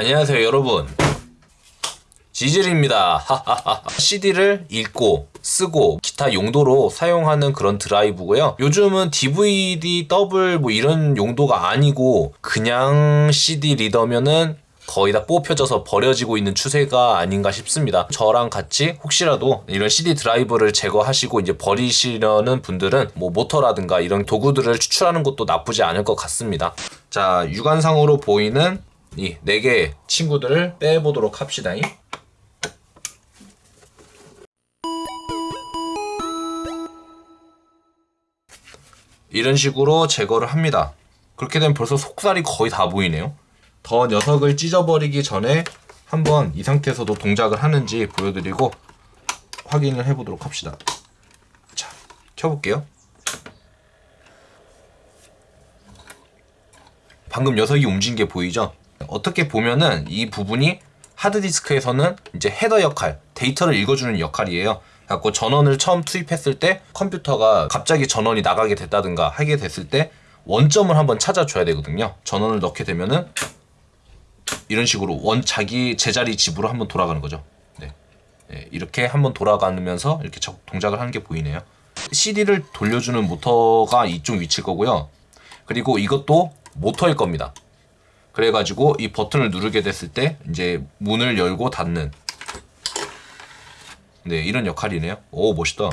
안녕하세요 여러분 지질입니다 CD를 읽고 쓰고 기타 용도로 사용하는 그런 드라이브고요 요즘은 DVD 더블 뭐 이런 용도가 아니고 그냥 CD 리더면은 거의 다 뽑혀져서 버려지고 있는 추세가 아닌가 싶습니다. 저랑 같이 혹시라도 이런 CD 드라이브를 제거하시고 이제 버리시려는 분들은 뭐 모터라든가 이런 도구들을 추출하는 것도 나쁘지 않을 것 같습니다. 자, 육안상으로 보이는 이 네 개의 친구들을 빼보도록 합시다. 이런 식으로 제거를 합니다. 그렇게 되면 벌써 속살이 거의 다 보이네요. 더 녀석을 찢어버리기 전에 한번 이 상태에서도 동작을 하는지 보여드리고 확인을 해보도록 합시다. 자, 켜볼게요. 방금 녀석이 움직인 게 보이죠? 어떻게 보면은 이 부분이 하드디스크에서는 이제 헤더 역할, 데이터를 읽어주는 역할이에요. 갖고 전원을 처음 투입했을 때 컴퓨터가 갑자기 전원이 나가게 됐다든가 하게 됐을 때 원점을 한번 찾아줘야 되거든요. 전원을 넣게 되면은 이런 식으로 원 자기 제자리 집으로 한번 돌아가는 거죠. 네. 네, 이렇게 한번 돌아가면서 이렇게 동작을 하는 게 보이네요. CD를 돌려주는 모터가 이쪽 위치일 거고요. 그리고 이것도 모터일 겁니다. 그래가지고 이 버튼을 누르게 됐을 때 이제 문을 열고 닫는 네 이런 역할이네요. 오 멋있다.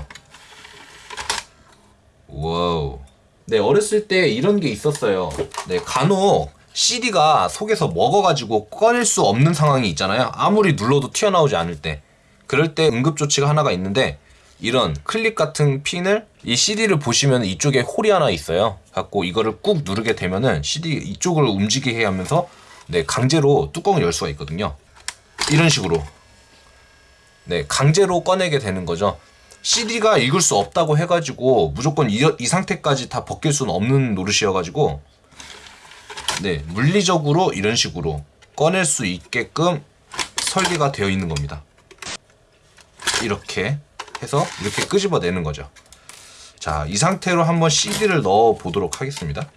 wow. 네 어렸을 때 이런 게 있었어요. 네 간혹 CD가 속에서 먹어가지고 꺼낼 수 없는 상황이 있잖아요. 아무리 눌러도 튀어나오지 않을 때. 그럴 때 응급조치가 하나가 있는데 이런 클립 같은 핀을 이 CD를 보시면 이쪽에 홀이 하나 있어요. 갖고 이거를 꾹 누르게 되면은 CD 이쪽을 움직이게 하면서 네, 강제로 뚜껑을 열 수가 있거든요. 이런 식으로. 네, 강제로 꺼내게 되는 거죠. CD가 읽을 수 없다고 해가지고 무조건 이, 이 상태까지 다 벗길 수는 없는 노릇이어가지고 네, 물리적으로 이런 식으로 꺼낼 수 있게끔 설계가 되어 있는 겁니다. 이렇게 해서 이렇게 끄집어내는 거죠. 자, 이 상태로 한번 CD를 넣어 보도록 하겠습니다.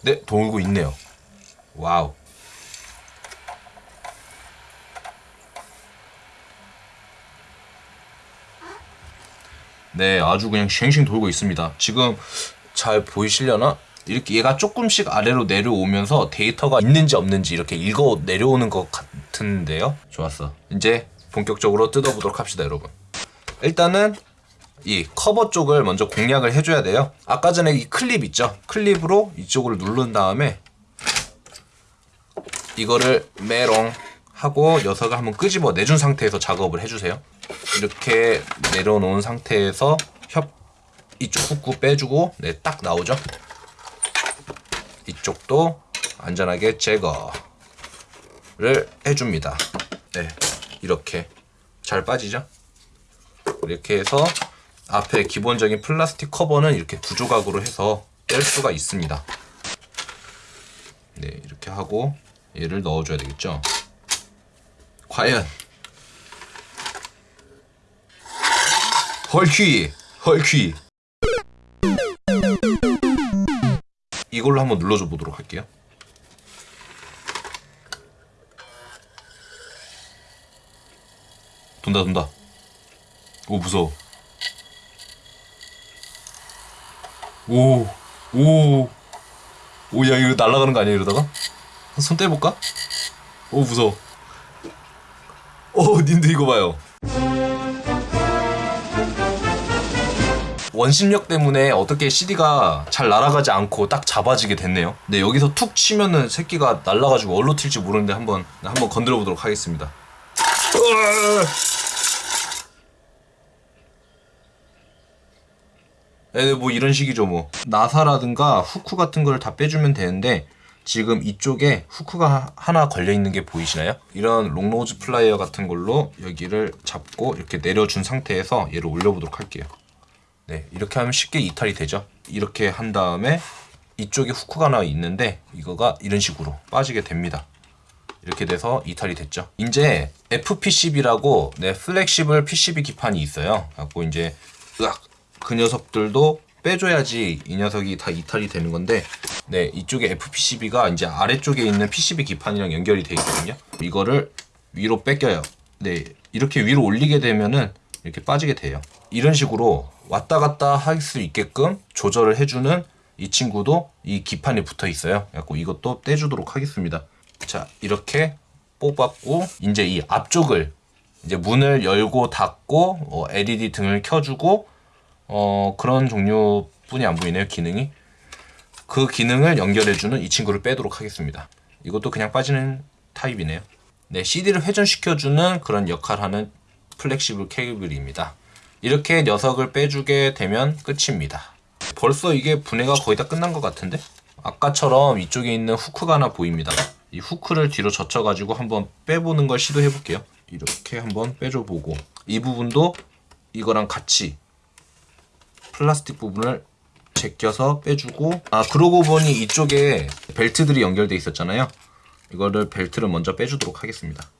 네, 돌고 있네요. 와우. 네, 아주 그냥 쉥쉥 돌고 있습니다. 지금 잘 보이시려나? 이렇게 얘가 조금씩 아래로 내려오면서 데이터가 있는지 없는지 이렇게 읽어 내려오는 것 같은데요. 좋았어. 이제 본격적으로 뜯어보도록 합시다, 여러분. 일단은 이 커버 쪽을 먼저 공략을 해줘야 돼요. 아까 전에 이 클립 있죠? 클립으로 이쪽을 누른 다음에 이거를 메롱 하고 녀석을 한번 끄집어 내준 상태에서 작업을 해주세요. 이렇게 내려놓은 상태에서 협 이쪽 후크 빼주고 네 딱 나오죠 이쪽도 안전하게 제거를 해줍니다. 네 이렇게 잘 빠지죠? 이렇게 해서 앞에 기본적인 플라스틱 커버는 이렇게 두 조각으로 해서 뗄 수가 있습니다. 네 이렇게 하고 얘를 넣어줘야 되겠죠? 과연 헐퀴 헐퀴 이걸로 한번 눌러줘 보도록 할게요. 돈다 돈다. 오 무서워. 오 오. 오 야 이거 날아가는 거 아니야 이러다가? 손 떼볼까? 오 무서워. 오 님들 이거 봐요 원심력 때문에 어떻게 CD가 잘 날아가지 않고 딱 잡아지게 됐네요. 네, 여기서 툭 치면은 새끼가 날아가지고 얼로 튈지 모르는데 한번 한번 건드려 보도록 하겠습니다. 네, 뭐 이런 식이죠 뭐. 나사라든가 후크 같은 걸 다 빼주면 되는데 지금 이쪽에 후크가 하나 걸려 있는 게 보이시나요? 이런 long nose plier 같은 걸로 여기를 잡고 이렇게 내려준 상태에서 얘를 올려보도록 할게요. 네, 이렇게 하면 쉽게 이탈이 되죠. 이렇게 한 다음에 이쪽에 후크가 하나 있는데 이거가 이런 식으로 빠지게 됩니다. 이렇게 돼서 이탈이 됐죠. 이제 FPCB라고 네, flexible PCB 기판이 있어요. 갖고 이제 으악 그 녀석들도 빼줘야지 이 녀석이 다 이탈이 되는 건데 네 이쪽에 FPCB가 이제 아래쪽에 있는 PCB 기판이랑 연결이 돼 있거든요 이거를 위로 뺏겨요 네 이렇게 위로 올리게 되면은 이렇게 빠지게 돼요 이런 식으로 왔다 갔다 할 수 있게끔 조절을 해주는 이 친구도 이 기판에 붙어 있어요. 그래갖고 이것도 떼주도록 하겠습니다. 자 이렇게 뽑았고 이제 이 앞쪽을 이제 문을 열고 닫고 어, LED 등을 켜주고 어 그런 종류뿐이 안 보이네요 기능이. 그 기능을 연결해주는 이 친구를 빼도록 하겠습니다. 이것도 그냥 빠지는 타입이네요. 네 CD를 회전시켜주는 그런 역할하는 flexible 케이블입니다 이렇게 녀석을 빼주게 되면 끝입니다. 벌써 이게 분해가 거의 다 끝난 것 같은데? 아까처럼 이쪽에 있는 후크가 하나 보입니다. 이 후크를 뒤로 젖혀 가지고 한번 빼보는 걸 시도해 볼게요. 이렇게 한번 빼줘 보고. 이 부분도 이거랑 같이 플라스틱 부분을 제껴서 빼주고. 아 그러고 보니 이쪽에 벨트들이 연결돼 있었잖아요. 이거를 벨트를 먼저 빼주도록 하겠습니다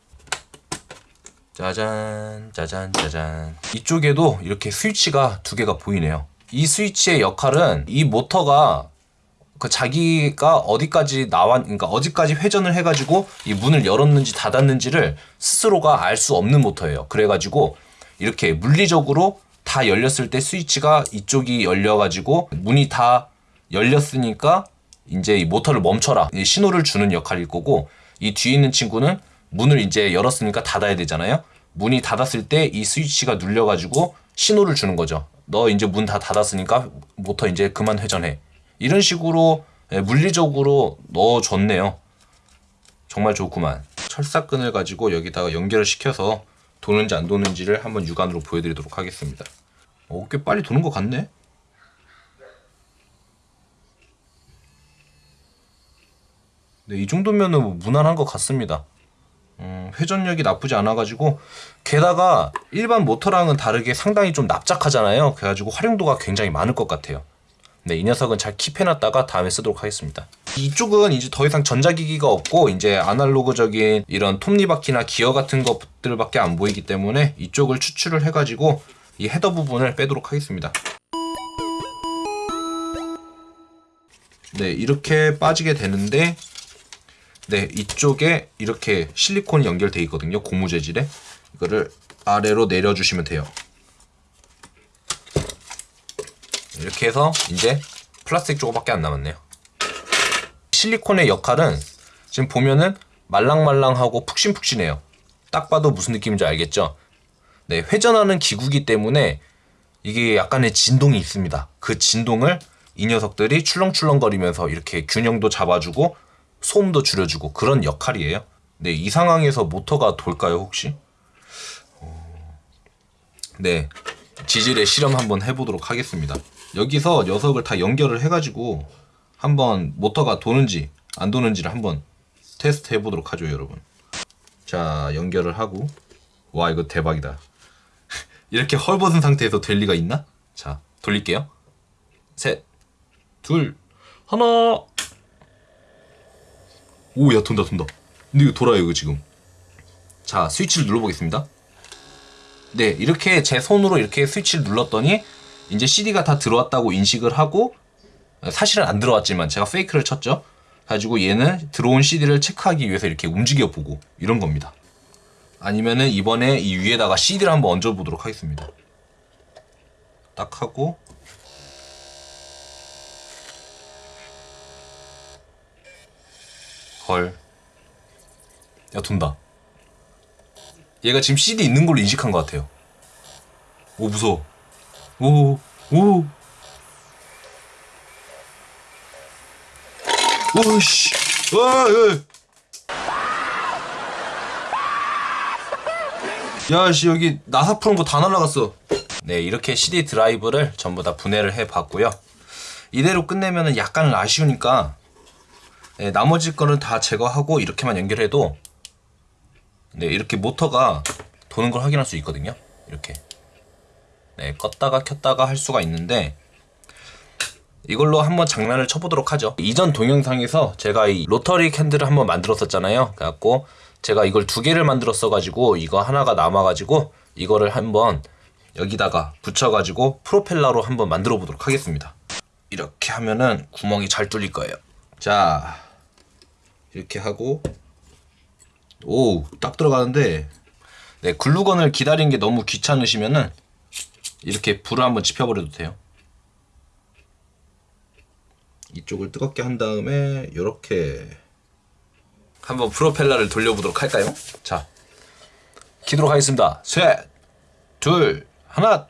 짜잔 짜잔 짜잔. 이쪽에도 이렇게 스위치가 두 개가 보이네요. 이 스위치의 역할은 이 모터가 그 자기가 어디까지 나왔 그러니까 어디까지 회전을 해가지고 이 문을 열었는지 닫았는지를 스스로가 알 수 없는 모터예요. 그래가지고 이렇게 물리적으로 다 열렸을 때 스위치가 이쪽이 열려가지고 문이 다 열렸으니까 이제 이 모터를 멈춰라. 이 신호를 주는 역할일 거고 이 뒤에 있는 친구는 문을 이제 열었으니까 닫아야 되잖아요. 문이 닫았을 때 이 스위치가 눌려가지고 신호를 주는 거죠. 너 이제 문 다 닫았으니까 모터 이제 그만 회전해. 이런 식으로 예, 물리적으로 넣어줬네요. 정말 좋구만. 철사끈을 가지고 여기다가 연결을 시켜서 도는지 안 도는지를 한번 육안으로 보여드리도록 하겠습니다. 어, 꽤 빨리 도는 것 같네? 네, 이 정도면은 뭐 무난한 것 같습니다. 음, 회전력이 나쁘지 않아가지고 게다가 일반 모터랑은 다르게 상당히 좀 납작하잖아요. 그래가지고 활용도가 굉장히 많을 것 같아요. 네, 이 녀석은 잘 킵해놨다가 다음에 쓰도록 하겠습니다. 이쪽은 이제 더 이상 전자기기가 없고 이제 아날로그적인 이런 톱니바퀴나 기어 같은 것들밖에 안 보이기 때문에 이쪽을 추출을 해가지고 이 헤더 부분을 빼도록 하겠습니다. 네, 이렇게 빠지게 되는데 네, 이쪽에 이렇게 실리콘이 연결돼 있거든요. 고무 재질에. 이거를 아래로 내려주시면 돼요. 이렇게 해서 이제 플라스틱 조금밖에 안 남았네요. 실리콘의 역할은 지금 보면은 말랑말랑하고 푹신푹신해요. 딱 봐도 무슨 느낌인지 알겠죠? 네, 회전하는 기구기 때문에 이게 약간의 진동이 있습니다. 그 진동을 이 녀석들이 출렁출렁거리면서 이렇게 균형도 잡아주고 소음도 줄여주고 그런 역할이에요. 네, 이 상황에서 모터가 돌까요, 혹시? 어, 네, 지질의 실험 한번 해보도록 하겠습니다. 여기서 녀석을 다 연결을 해가지고 한번 모터가 도는지 안 도는지를 한번 테스트 해보도록 하죠, 여러분. 자, 연결을 하고 와, 이거 대박이다. 이렇게 헐벗은 상태에서 될 리가 있나? 자, 돌릴게요. 셋, 둘, 하나. 오, 야, 돈다, 돈다. 근데 이거 돌아요, 이거 지금. 자, 스위치를 눌러보겠습니다. 네, 이렇게 제 손으로 이렇게 스위치를 눌렀더니 이제 CD가 다 들어왔다고 인식을 하고 사실은 안 들어왔지만 제가 페이크를 쳤죠. 가지고 얘는 들어온 CD를 체크하기 위해서 이렇게 움직여 보고 이런 겁니다. 아니면은 이번에 이 위에다가 CD를 한번 얹어 보도록 하겠습니다. 딱 하고 헐. 야, 돈다. 얘가 지금 CD 있는 걸로 인식한 것 같아요. 오, 무서워. 오, 오. 오씨. 와, 야. 야, 씨, 여기 나사 푸는 거 다 날라갔어. 네, 이렇게 CD 드라이브를 전부 다 분해를 해 봤고요. 이대로 끝내면 은 약간 아쉬우니까 네, 나머지 거는 다 제거하고 이렇게만 연결해도 네, 이렇게 모터가 도는 걸 확인할 수 있거든요. 이렇게. 네, 껐다가 켰다가 할 수가 있는데 이걸로 한번 장난을 쳐보도록 하죠. 이전 동영상에서 제가 이 로터리 캔들을 한번 만들었었잖아요. 그래갖고 제가 이걸 두 개를 만들었어 가지고 이거 하나가 남아 가지고 이거를 한번 여기다가 붙여 가지고 프로펠러로 한번 만들어 보도록 하겠습니다. 이렇게 하면은 구멍이 잘 뚫릴 거예요. 자, 이렇게 하고 오, 딱 들어가는데 네, 글루건을 기다리는 게 너무 귀찮으시면은 이렇게 불을 한번 지펴버려도 돼요. 이쪽을 뜨겁게 한 다음에 이렇게 한번 프로펠러를 돌려보도록 할까요? 자, 키도록 하겠습니다. 셋, 둘, 하나.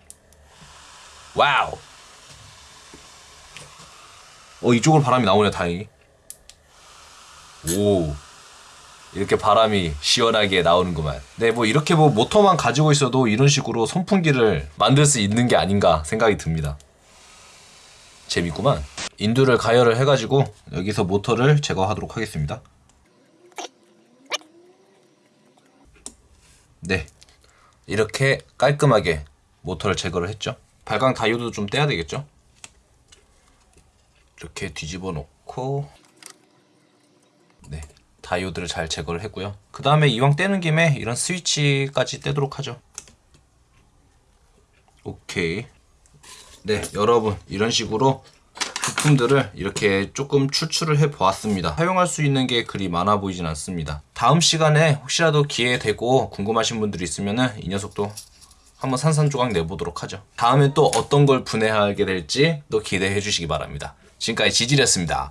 wow. 어 이쪽으로 바람이 나오네 다행히. 오. 이렇게 바람이 시원하게 나오는구만. 네, 뭐 이렇게 뭐 모터만 가지고 있어도 이런 식으로 선풍기를 만들 수 있는 게 아닌가 생각이 듭니다. 재밌구만. 인두를 가열을 해가지고 여기서 모터를 제거하도록 하겠습니다. 네, 이렇게 깔끔하게 모터를 제거를 했죠. 발광 다이오드도 좀 떼야 되겠죠. 이렇게 뒤집어 놓고 네 다이오드를 잘 제거를 했고요. 그 다음에 이왕 떼는 김에 이런 스위치까지 떼도록 하죠. 오케이. 네, 여러분 이런 식으로 부품들을 이렇게 조금 추출을 해 보았습니다. 사용할 수 있는 게 그리 많아 보이진 않습니다. 다음 시간에 혹시라도 기회 되고 궁금하신 분들이 있으면은 이 녀석도 한번 산산조각 내보도록 하죠. 다음엔 또 어떤 걸 분해하게 될지 또 기대해 주시기 바랍니다. 지금까지 지질이었습니다.